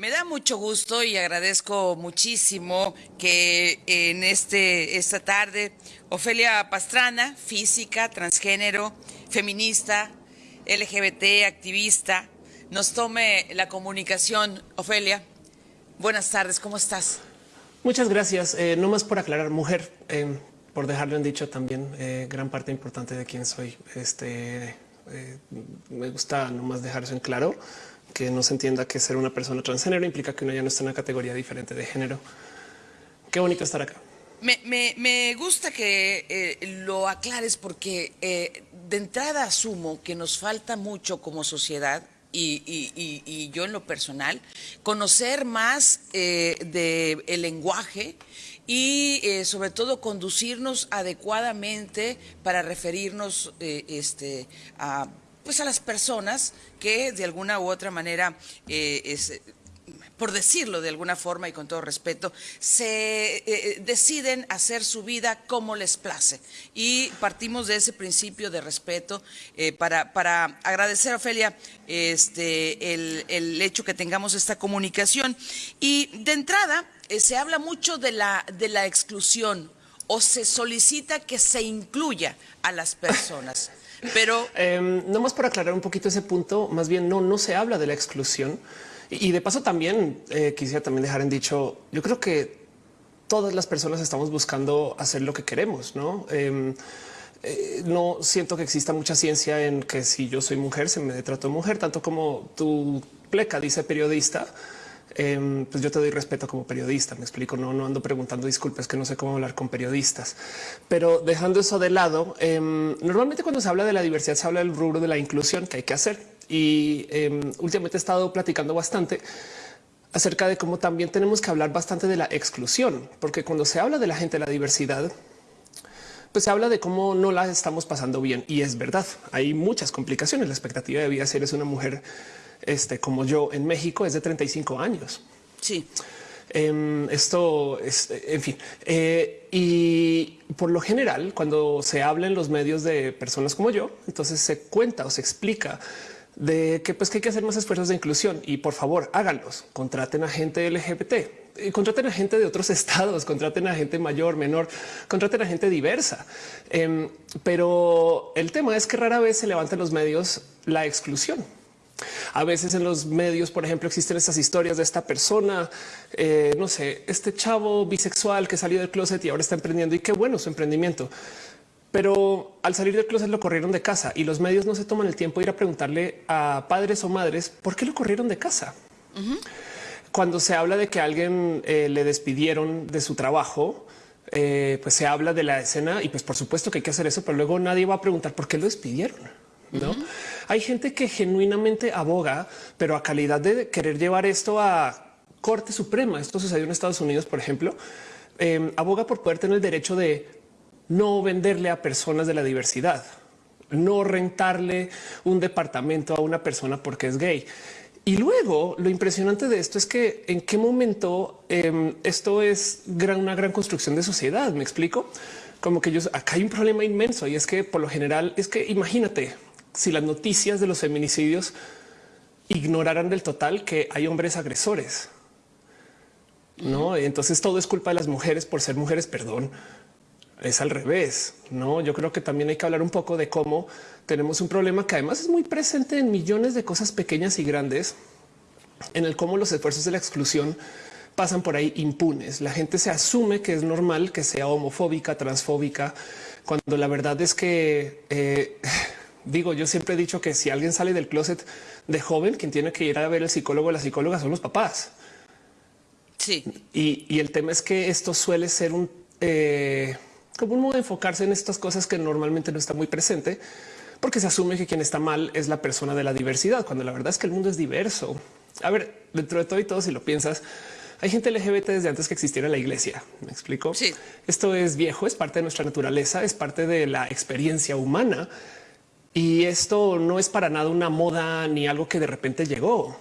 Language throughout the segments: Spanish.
Me da mucho gusto y agradezco muchísimo que en este esta tarde Ofelia Pastrana, física, transgénero, feminista, LGBT, activista, nos tome la comunicación. Ofelia, buenas tardes, ¿cómo estás? Muchas gracias. Eh, no más por aclarar, mujer, eh, por dejarlo en dicho también, eh, gran parte importante de quién soy. Este me gusta nomás dejar eso en claro que no se entienda que ser una persona transgénero implica que uno ya no está en una categoría diferente de género. Qué bonito estar acá. Me, gusta que eh, lo aclares porque eh, de entrada asumo que nos falta mucho como sociedad y, yo en lo personal, conocer más eh, del lenguaje y sobre todo conducirnos adecuadamente para referirnos este, a pues a las personas que de alguna u otra manera eh, por decirlo de alguna forma y con todo respeto, se eh, eh, deciden hacer su vida como les place. Y partimos de ese principio de respeto para, para agradecer, Ofelia, este, el, el, hecho que tengamos esta comunicación. Y de entrada, se habla mucho de la, de la exclusión o se solicita que se incluya a las personas. Pero eh, nomás por aclarar un poquito ese punto, más bien no, no se habla de la exclusión. Y, de paso también eh, quisiera también dejar en dicho, yo creo que todas las personas estamos buscando hacer lo que queremos, ¿no? Em, eh, no siento que exista mucha ciencia en que si yo soy mujer se me trato mujer, tanto como tu pleca dice periodista. Em, pues yo te doy respeto como periodista. Me explico. No, no ando preguntando disculpas que no sé cómo hablar con periodistas, pero dejando eso de lado, em, normalmente cuando se habla de la diversidad se habla del rubro de la inclusión que hay que hacer. Y em, últimamente he estado platicando bastante acerca de cómo también tenemos que hablar bastante de la exclusión, porque cuando se habla de la gente de la diversidad, pues se habla de cómo no la estamos pasando bien. Y es verdad, hay muchas complicaciones. La expectativa de vida si eres una mujer este, como yo en México es de 35 años. Sí. Em, esto es, en fin, eh, y por lo general, cuando se habla en los medios de personas como yo, entonces se cuenta o se explica de que, pues, que hay que hacer más esfuerzos de inclusión y por favor háganlos, contraten a gente LGBT, y contraten a gente de otros estados, contraten a gente mayor, menor, contraten a gente diversa. Em, pero el tema es que rara vez se levanta en los medios la exclusión. A veces en los medios, por ejemplo, existen estas historias de esta persona, eh, no sé, este chavo bisexual que salió del closet y ahora está emprendiendo y qué bueno su emprendimiento. Pero al salir del closet lo corrieron de casa y los medios no se toman el tiempo de ir a preguntarle a padres o madres por qué lo corrieron de casa. Cuando se habla de que alguien eh, le despidieron de su trabajo, eh, pues se habla de la escena y pues por supuesto que hay que hacer eso, pero luego nadie va a preguntar por qué lo despidieron. No hay gente que genuinamente aboga, pero a calidad de querer llevar esto a Corte Suprema. Esto sucedió en Estados Unidos, por ejemplo. Em, aboga por poder tener el derecho de no venderle a personas de la diversidad, no rentarle un departamento a una persona porque es gay. Y luego lo impresionante de esto es que en qué momento em, esto es una gran construcción de sociedad. Me explico como que yo acá hay un problema inmenso y es que por lo general es que imagínate si las noticias de los feminicidios ignoraran del total que hay hombres agresores. No, entonces todo es culpa de las mujeres por ser mujeres. Perdón, es al revés. No, yo creo que también hay que hablar un poco de cómo tenemos un problema que además es muy presente en millones de cosas pequeñas y grandes, en el cómo los esfuerzos de la exclusión pasan por ahí impunes. La gente se asume que es normal que sea homofóbica, transfóbica, cuando la verdad es que eh, digo, yo siempre he dicho que si alguien sale del closet de joven, quien tiene que ir a ver el psicólogo o la psicóloga son los papás. Sí. Y, el tema es que esto suele ser un eh, como un modo de enfocarse en estas cosas que normalmente no está muy presente, porque se asume que quien está mal es la persona de la diversidad, cuando la verdad es que el mundo es diverso. A ver, dentro de todo y todo, si lo piensas, hay gente LGBT desde antes que existiera la iglesia. Me explico. Sí. Esto es viejo, es parte de nuestra naturaleza, es parte de la experiencia humana y esto no es para nada una moda ni algo que de repente llegó,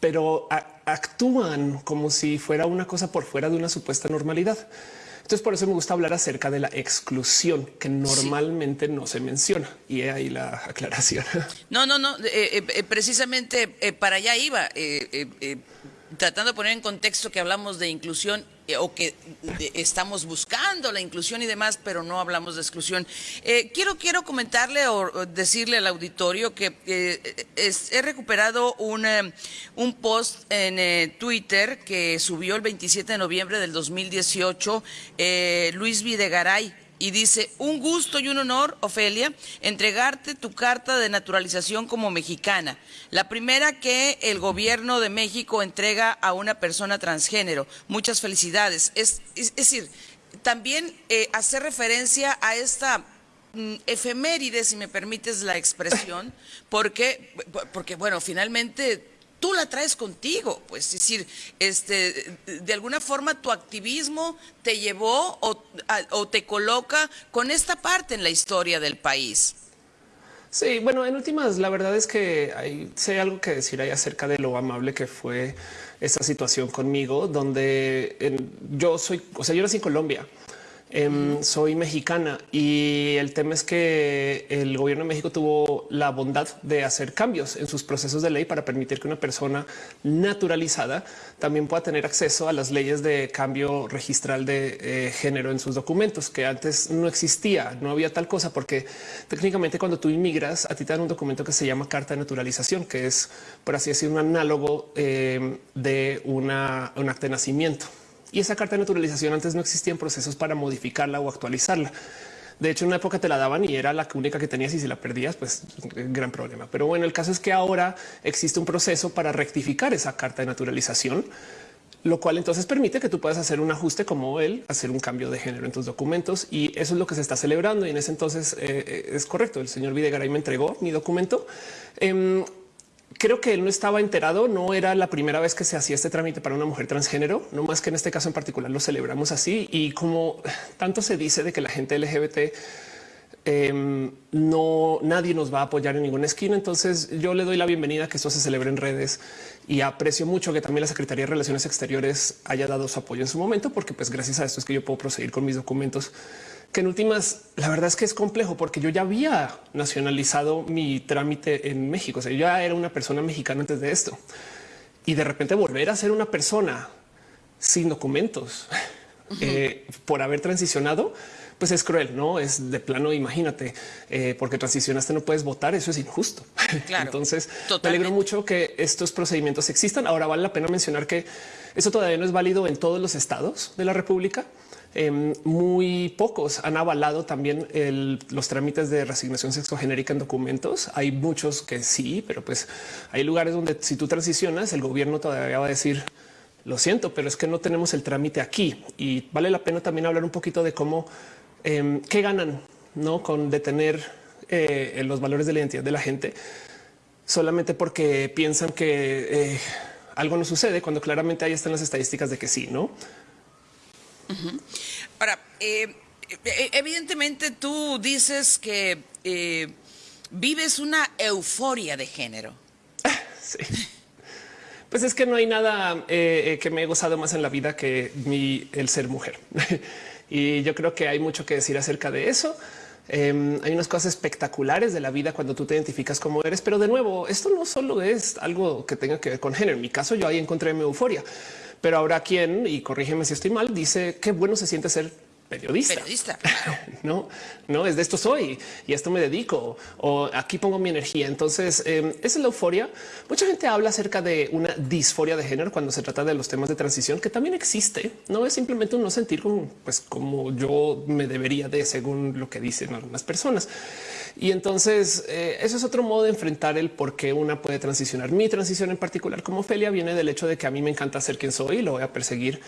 pero actúan como si fuera una cosa por fuera de una supuesta normalidad. Entonces, por eso me gusta hablar acerca de la exclusión que normalmente no se menciona. Y ahí la aclaración. No, no, no. Eh, eh, precisamente para allá iba tratando de poner en contexto que hablamos de inclusión eh, o que estamos buscando la inclusión y demás, pero no hablamos de exclusión. Eh, quiero, quiero comentarle o, decirle al auditorio que eh, he recuperado un, un post en Twitter que subió el 27 de noviembre del 2018 Luis Videgaray y dice, un gusto y un honor, Ofelia, entregarte tu carta de naturalización como mexicana, la primera que el gobierno de México entrega a una persona transgénero. Muchas felicidades. Es, decir, también eh, hacer referencia a esta mm, efeméride, si me permites la expresión, porque, porque bueno, finalmente tú la traes contigo, pues es decir, este, de alguna forma tu activismo te llevó o, te coloca con esta parte en la historia del país. Sí, bueno, en últimas, la verdad es que hay, sé algo que decir ahí acerca de lo amable que fue esta situación conmigo, donde yo soy, o sea, yo nací en Colombia Em, soy mexicana y el tema es que el gobierno de México tuvo la bondad de hacer cambios en sus procesos de ley para permitir que una persona naturalizada también pueda tener acceso a las leyes de cambio registral de eh, género en sus documentos, que antes no existía, no había tal cosa, porque técnicamente cuando tú inmigras, a ti te dan un documento que se llama carta de naturalización, que es, por así decir, un análogo em, de una, un acta de nacimiento. Y esa carta de naturalización antes no existían procesos para modificarla o actualizarla. De hecho, en una época te la daban y era la única que tenías y si la perdías, pues gran problema. Pero bueno, el caso es que ahora existe un proceso para rectificar esa carta de naturalización, lo cual entonces permite que tú puedas hacer un ajuste como él, hacer un cambio de género en tus documentos y eso es lo que se está celebrando. Y en ese entonces eh, eh, es correcto. El señor Videgaray me entregó mi documento. Em, creo que él no estaba enterado, no era la primera vez que se hacía este trámite para una mujer transgénero, no más que en este caso en particular lo celebramos así y como tanto se dice de que la gente LGBT em, no nadie nos va a apoyar en ninguna esquina. Entonces yo le doy la bienvenida a que esto se celebre en redes y aprecio mucho que también la Secretaría de Relaciones Exteriores haya dado su apoyo en su momento, porque pues gracias a esto es que yo puedo proseguir con mis documentos que en últimas, la verdad es que es complejo porque yo ya había nacionalizado mi trámite en México. O sea, yo ya era una persona mexicana antes de esto y de repente volver a ser una persona sin documentos eh, por haber transicionado, pues es cruel, no es de plano. Imagínate, eh, porque transicionaste, no puedes votar. Eso es injusto. Entonces, me alegro mucho que estos procedimientos existan. Ahora vale la pena mencionar que eso todavía no es válido en todos los estados de la República. Em, muy pocos han avalado también los trámites de resignación sexogenérica en documentos. Hay muchos que sí, pero pues hay lugares donde si tú transicionas, el gobierno todavía va a decir lo siento, pero es que no tenemos el trámite aquí y vale la pena también hablar un poquito de cómo em, qué ganan no con detener eh, los valores de la identidad de la gente solamente porque piensan que eh, algo no sucede cuando claramente ahí están las estadísticas de que sí, no? Ahora, eh, eh, evidentemente tú dices que vives una euforia de género. Sí. Pues es que no hay nada que me he gozado más en la vida que mi, el ser mujer. Y yo creo que hay mucho que decir acerca de eso. Em, hay unas cosas espectaculares de la vida cuando tú te identificas como eres, pero de nuevo, esto no solo es algo que tenga que ver con género. En mi caso, yo ahí encontré mi euforia. Pero ahora quien, y corrígeme si estoy mal, dice qué bueno se siente ser periodista. Periodista. no, no es de esto soy y esto me dedico o aquí pongo mi energía. Entonces, eh, esa es la euforia. Mucha gente habla acerca de una disforia de género cuando se trata de los temas de transición, que también existe. No es simplemente un no sentir como, pues, como yo me debería de según lo que dicen algunas personas. Y entonces eh, eso es otro modo de enfrentar el por qué una puede transicionar. Mi transición en particular como Felia viene del hecho de que a mí me encanta ser quien soy y lo voy a perseguir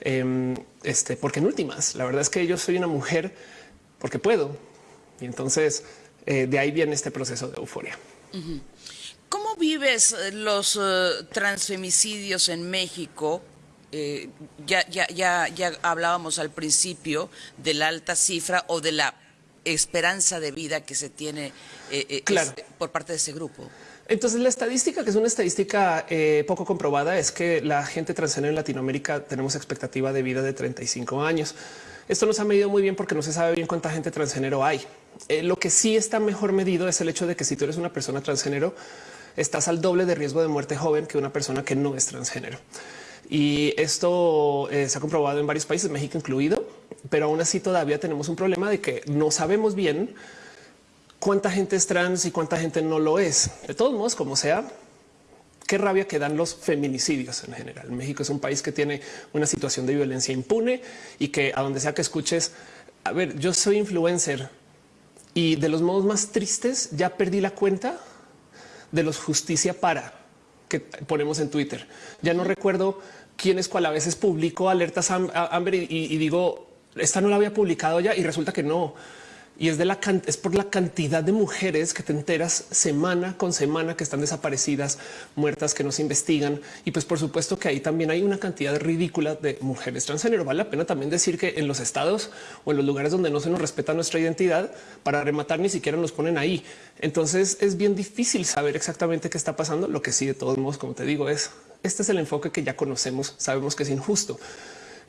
Em, este, porque en últimas, la verdad es que yo soy una mujer porque puedo. Y entonces eh, de ahí viene este proceso de euforia. ¿Cómo vives eh, los eh, transfemicidios en México? ya, ya, ya, ya hablábamos al principio de la alta cifra o de la esperanza de vida que se tiene por parte de ese grupo. Entonces, la estadística, que es una estadística eh, poco comprobada, es que la gente transgénero en Latinoamérica tenemos expectativa de vida de 35 años. Esto no se ha medido muy bien porque no se sabe bien cuánta gente transgénero hay. Eh, lo que sí está mejor medido es el hecho de que si tú eres una persona transgénero, estás al doble de riesgo de muerte joven que una persona que no es transgénero. Y esto eh, se ha comprobado en varios países, México incluido, pero aún así todavía tenemos un problema de que no sabemos bien cuánta gente es trans y cuánta gente no lo es. De todos modos, como sea, qué rabia que dan los feminicidios en general. México es un país que tiene una situación de violencia impune y que a donde sea que escuches, a ver, yo soy influencer y de los modos más tristes ya perdí la cuenta de los justicia para que ponemos en Twitter. Ya no recuerdo quién es cuál. A veces publico alertas Amber y digo, esta no la había publicado ya y resulta que no y es por la cantidad de mujeres que te enteras semana con semana que están desaparecidas, muertas, que no se investigan. Y pues por supuesto que ahí también hay una cantidad ridícula de mujeres transgénero. Vale la pena también decir que en los estados o en los lugares donde no se nos respeta nuestra identidad, para rematar ni siquiera nos ponen ahí. Entonces es bien difícil saber exactamente qué está pasando. Lo que sí, de todos modos, como te digo, es este es el enfoque que ya conocemos, sabemos que es injusto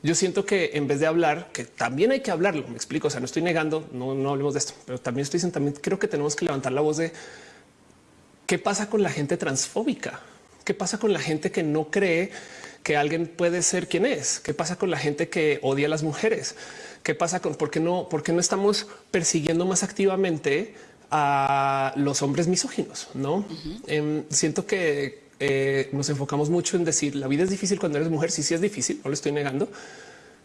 yo siento que en vez de hablar, que también hay que hablarlo, me explico, o sea, no estoy negando, no, no hablemos de esto, pero también estoy diciendo, también creo que tenemos que levantar la voz de qué pasa con la gente transfóbica, qué pasa con la gente que no cree que alguien puede ser quien es, qué pasa con la gente que odia a las mujeres, qué pasa con por qué no, por qué no estamos persiguiendo más activamente a los hombres misóginos. No em, siento que eh, nos enfocamos mucho en decir la vida es difícil cuando eres mujer. Sí, sí es difícil, no lo estoy negando,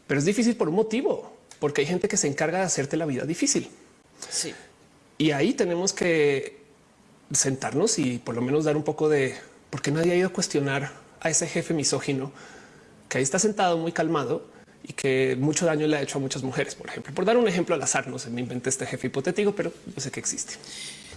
pero es difícil por un motivo, porque hay gente que se encarga de hacerte la vida difícil. Sí. Y ahí tenemos que sentarnos y por lo menos dar un poco de por qué nadie ha ido a cuestionar a ese jefe misógino que ahí está sentado muy calmado y que mucho daño le ha hecho a muchas mujeres, por ejemplo. Por dar un ejemplo al azar, no se me inventé este jefe hipotético, pero yo sé que existe.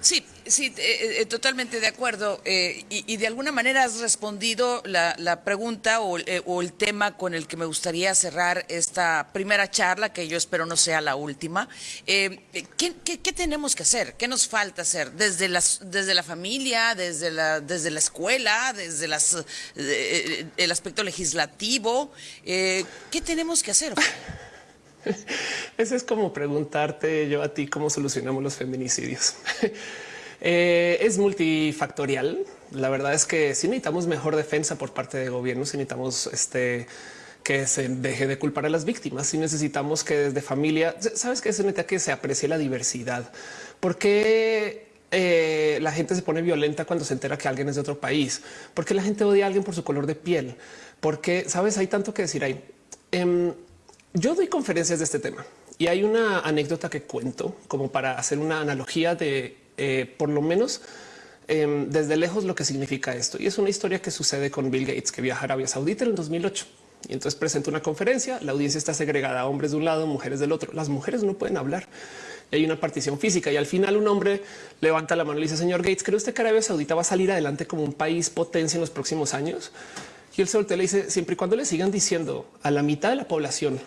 Sí, sí, eh, eh, totalmente de acuerdo. Eh, y, de alguna manera has respondido la, pregunta o, el tema con el que me gustaría cerrar esta primera charla, que yo espero no sea la última. ¿qué, tenemos que hacer? ¿Qué nos falta hacer? Desde, desde la familia, desde la, desde la escuela, desde las, el aspecto legislativo. ¿Qué tenemos que hacer? Ese es como preguntarte yo a ti cómo solucionamos los feminicidios. Eh, es multifactorial. La verdad es que si necesitamos mejor defensa por parte de gobierno, si necesitamos este que se deje de culpar a las víctimas, si necesitamos que desde familia, sabes que se necesita que se aprecie la diversidad. porque eh, la gente se pone violenta cuando se entera que alguien es de otro país? porque la gente odia a alguien por su color de piel? Porque sabes, hay tanto que decir ahí. Em, yo doy conferencias de este tema y hay una anécdota que cuento como para hacer una analogía de eh, por lo menos em, desde lejos lo que significa esto. Y es una historia que sucede con Bill Gates que viaja a Arabia Saudita en 2008 y entonces presenta una conferencia. La audiencia está segregada hombres de un lado, mujeres del otro. Las mujeres no pueden hablar. Hay una partición física y al final un hombre levanta la mano y dice, señor Gates, ¿cree usted que Arabia Saudita va a salir adelante como un país potencia en los próximos años? Y el se le dice, siempre y cuando le sigan diciendo a la mitad de la población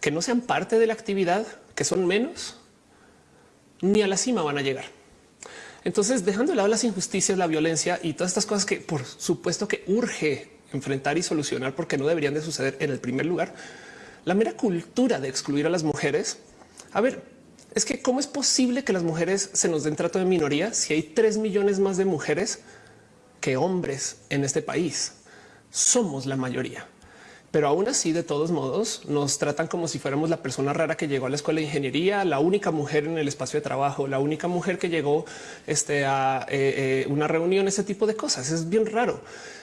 que no sean parte de la actividad, que son menos, ni a la cima van a llegar. Entonces, dejando de lado las injusticias, la violencia y todas estas cosas que por supuesto que urge enfrentar y solucionar porque no deberían de suceder en el primer lugar, la mera cultura de excluir a las mujeres. A ver, es que cómo es posible que las mujeres se nos den trato de minoría si hay tres millones más de mujeres que hombres en este país. Somos la mayoría pero aún así, de todos modos, nos tratan como si fuéramos la persona rara que llegó a la escuela de ingeniería, la única mujer en el espacio de trabajo, la única mujer que llegó este, a eh, eh, una reunión, ese tipo de cosas. Es bien raro.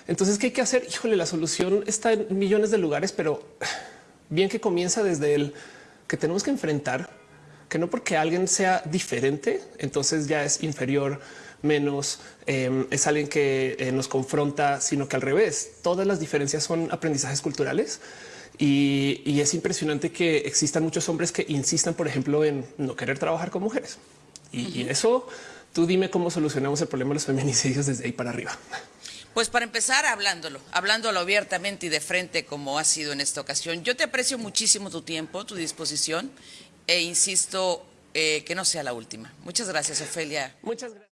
Entonces, ¿qué hay que hacer? Híjole, la solución está en millones de lugares, pero bien que comienza desde el que tenemos que enfrentar que no porque alguien sea diferente, entonces ya es inferior menos em, es alguien que eh, nos confronta, sino que al revés, todas las diferencias son aprendizajes culturales. Y, es impresionante que existan muchos hombres que insistan, por ejemplo, en no querer trabajar con mujeres. Y, eso, tú dime cómo solucionamos el problema de los feminicidios desde ahí para arriba. Pues para empezar, hablándolo, hablándolo abiertamente y de frente como ha sido en esta ocasión. Yo te aprecio muchísimo tu tiempo, tu disposición e insisto eh, que no sea la última. Muchas gracias, Ofelia. Muchas gracias.